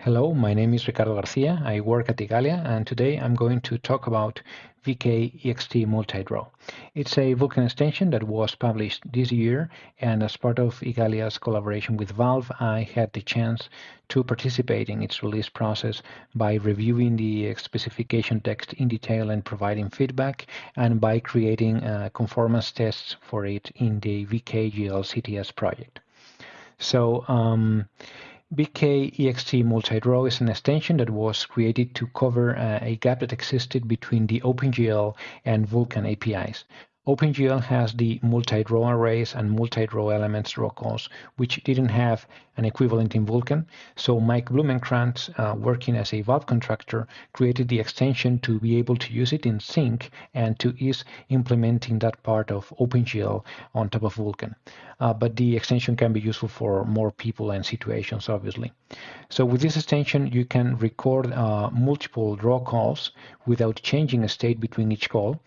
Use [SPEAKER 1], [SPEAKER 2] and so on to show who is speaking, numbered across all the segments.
[SPEAKER 1] Hello, my name is Ricardo Garcia. I work at Igalia, and today I'm going to talk about VK EXT Multidraw. It's a Vulkan extension that was published this year, and as part of Igalia's collaboration with Valve, I had the chance to participate in its release process by reviewing the specification text in detail and providing feedback, and by creating uh, conformance tests for it in the VKGL CTS project. So, um, VK EXT Multidraw is an extension that was created to cover uh, a gap that existed between the OpenGL and Vulkan APIs. OpenGL has the multi-draw arrays and multi-draw elements draw calls, which didn't have an equivalent in Vulkan. So Mike Blumenkrantz, uh, working as a Valve contractor, created the extension to be able to use it in Zink and to ease implementing that part of OpenGL on top of Vulkan. Uh, but the extension can be useful for more people and situations, obviously. So with this extension, you can record uh, multiple draw calls without changing a state between each call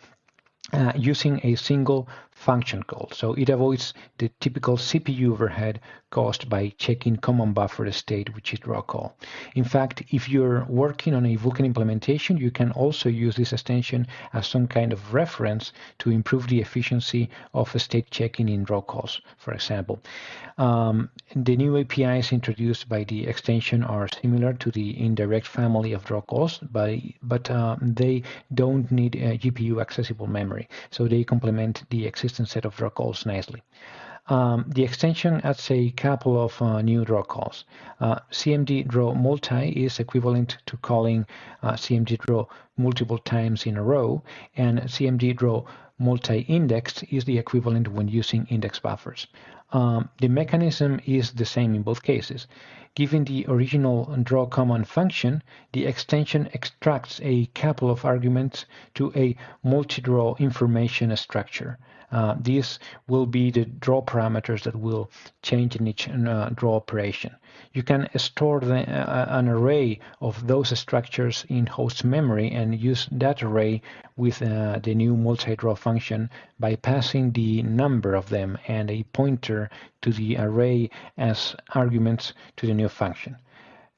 [SPEAKER 1] uh, using a single function call. So it avoids the typical CPU overhead caused by checking command buffer state, which is draw call. In fact, if you're working on a Vulkan implementation, you can also use this extension as some kind of reference to improve the efficiency of state checking in draw calls, for example. Um, the new APIs introduced by the extension are similar to the indirect family of draw calls, but, but uh, they don't need GPU accessible memory. So they complement the existing set of draw calls nicely. Um, the extension adds a couple of uh, new draw calls. Uh, CMD draw multi is equivalent to calling uh, CMD draw multiple times in a row, and CMD draw multi-indexed is the equivalent when using index buffers. Um, the mechanism is the same in both cases. Given the original draw command function, the extension extracts a couple of arguments to a multi-draw information structure. Uh, these will be the draw parameters that will change in each uh, draw operation. You can store the, uh, an array of those structures in host memory and use that array with uh, the new multi-draw function by passing the number of them and a pointer to the array as arguments to the new function.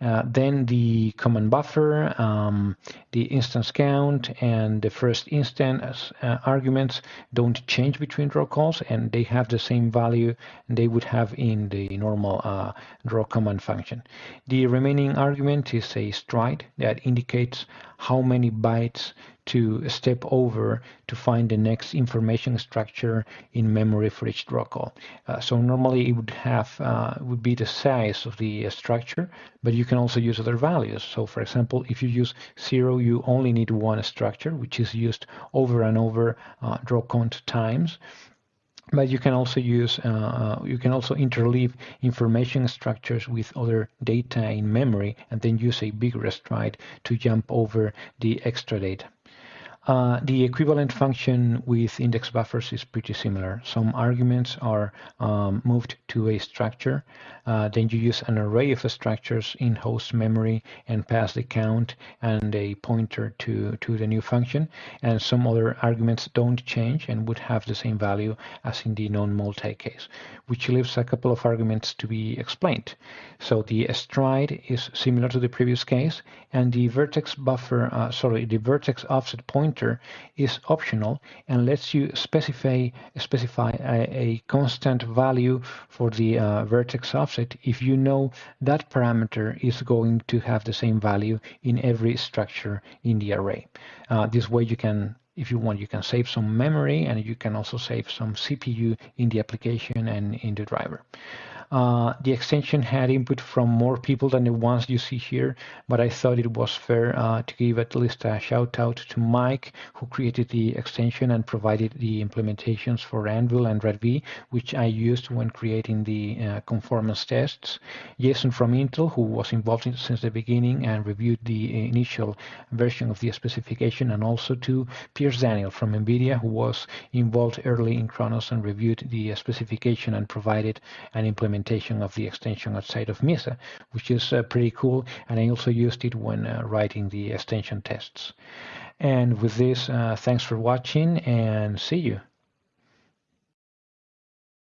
[SPEAKER 1] Uh, then the command buffer, um, the instance count, and the first instance uh, arguments don't change between draw calls, and they have the same value they would have in the normal uh, draw command function. The remaining argument is a stride that indicates how many bytes to step over to find the next information structure in memory for each draw call. Uh, so normally it would have uh, would be the size of the uh, structure, but you can also use other values. So for example, if you use zero, you only need one structure, which is used over and over uh, draw count times but you can also use uh, uh, you can also interleave information structures with other data in memory and then use a bigger stride to jump over the extra data uh, the equivalent function with index buffers is pretty similar. Some arguments are um, moved to a structure. Uh, then you use an array of structures in host memory and pass the count and a pointer to, to the new function. And some other arguments don't change and would have the same value as in the non-multi case, which leaves a couple of arguments to be explained. So the stride is similar to the previous case, and the vertex buffer, uh, sorry, the vertex offset pointer pointer is optional and lets you specify specify a, a constant value for the uh, vertex offset if you know that parameter is going to have the same value in every structure in the array. Uh, this way you can if you want, you can save some memory and you can also save some CPU in the application and in the driver. Uh, the extension had input from more people than the ones you see here, but I thought it was fair uh, to give at least a shout out to Mike, who created the extension and provided the implementations for Anvil and RADV, which I used when creating the uh, conformance tests. Jason from Intel, who was involved in, since the beginning and reviewed the initial version of the specification, and also to Piers Daniell from NVIDIA, who was involved early in Khronos and reviewed the specification and provided an implementation implementation of the extension outside of Mesa, which is uh, pretty cool. And I also used it when uh, writing the extension tests. And with this, uh, thanks for watching and see you.